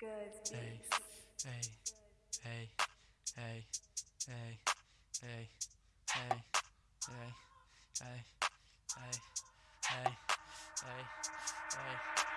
Good. Hey, hey, hey, hey, hey, hey, hey, hey, hey, hey, hey, hey, hey.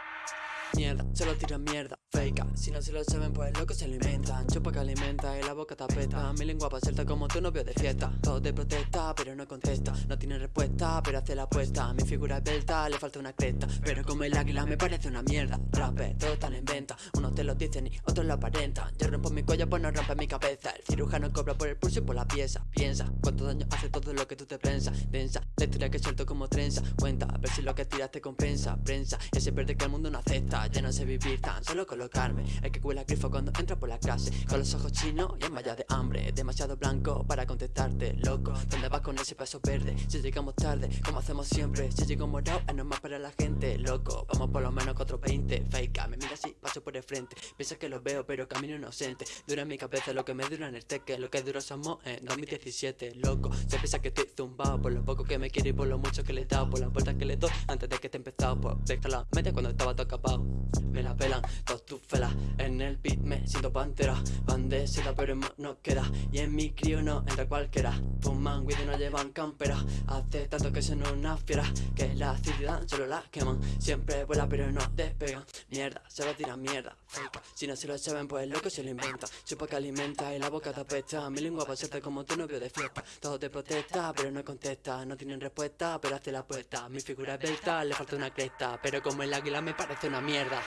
Mierda, solo tira mierda, fake Si no se lo saben, pues loco se lo inventan Chupa que alimenta y la boca tapeta. Mi lengua pa' suelta como tu novio de fiesta. Todo te protesta, pero no contesta. No tiene respuesta, pero hace la apuesta. Mi figura es belta, le falta una cresta. Pero como el águila me parece una mierda. Rapper, todos están en venta Unos te lo dicen y otros lo aparentan. Yo rompo mi cuello, pues no rompe mi cabeza. El cirujano cobra por el pulso y por la pieza. Piensa, cuánto daño hace todo lo que tú te piensas Densa, la historia que suelto como trenza. Cuenta, a ver si lo que tiras te compensa. Prensa, ese verde que el mundo no acepta Ya no sé vivir tan solo colocarme. El que cuela grifo cuando entra por la clase Con los ojos chinos y en malla de hambre. Demasiado blanco para contestarte, loco. ¿Dónde vas con ese paso verde? Si llegamos tarde, como hacemos siempre. Si llego morado, es normal para la gente, loco. Vamos por lo menos 420, fake Me mira así, paso por el frente. Piensa que lo veo, pero camino inocente. Dura en mi cabeza lo que me dura en el teque. Lo que duro somos en 2017, loco. Se piensa que estoy zumbado Por lo poco que me quiere y por lo mucho que le he dado. Por las vueltas que le doy antes de que te empezado Pues déjala, mete cuando estaba todo Me la pelan todas tus felas En el beat me siento pantera. Van de seda pero no queda. Y en mi crío no entra cualquiera. Fuman weed y no llevan campera. Hace tanto que son una fiera Que la ciudad solo la queman. Siempre vuela pero no despegan Mierda, se va a tirar mierda. Fake. Si no se lo saben pues loco se lo inventa. Chupa que alimenta y la boca te apesta. Mi lengua serte como tu novio de fiesta. Todo te protesta pero no contesta. No tienen respuesta pero hace la apuesta. Mi figura es belta, le falta una cresta. Pero como el águila me parece una mierda